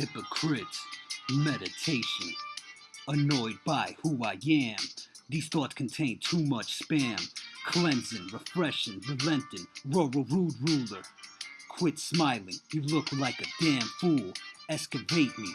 hypocrites, meditation, annoyed by who I am. These thoughts contain too much spam, cleansing, refreshing, relenting, rural rude ruler. Quit smiling, you look like a damn fool. Excavate me,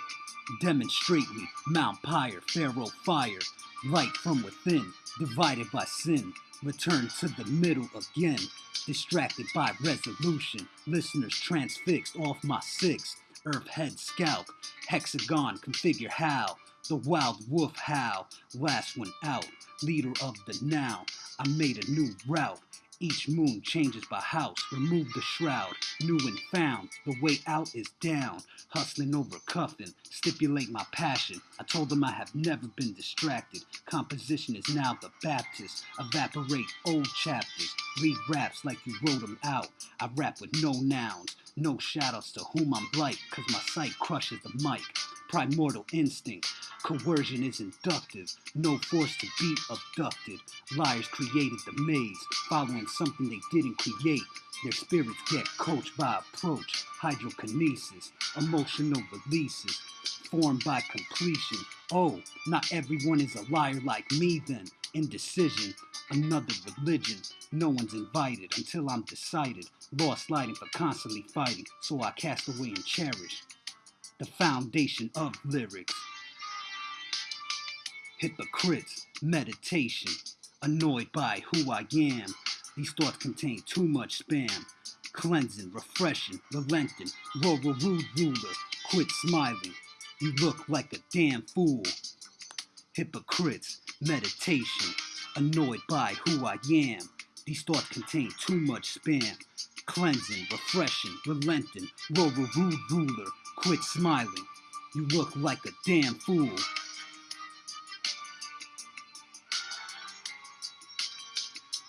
demonstrate me, Mount Pyre, Pharaoh fire, light from within, divided by sin. Return to the middle again, distracted by resolution. Listeners transfixed off my six. Earth head scalp, hexagon configure how. The wild wolf howl, last one out. Leader of the now, I made a new route. Each moon changes by house. Remove the shroud, new and found. The way out is down. Hustling over cuffing, stipulate my passion. I told them I have never been distracted. Composition is now the Baptist. Evaporate old chapters. Read raps like you wrote them out. I rap with no nouns, no shadows to whom I'm blight, cause my sight crushes the mic. Primordial instinct. Coercion is inductive. No force to be abducted. Liars created the maze, following something they didn't create. Their spirits get coached by approach, hydrokinesis, emotional releases, formed by completion. Oh, not everyone is a liar like me then. Indecision, another religion. No one's invited until I'm decided. Lost lighting for constantly fighting, so I cast away and cherish the foundation of lyrics. Hypocrites, meditation, annoyed by who I am. These thoughts contain too much spam. Cleansing, refreshing, relenting, rural rude ruler. Quit smiling. You look like a damn fool. Hypocrites, meditation, annoyed by who I am. These thoughts contain too much spam. Cleansing, refreshing, relenting, rural rude ruler. Quit smiling. You look like a damn fool.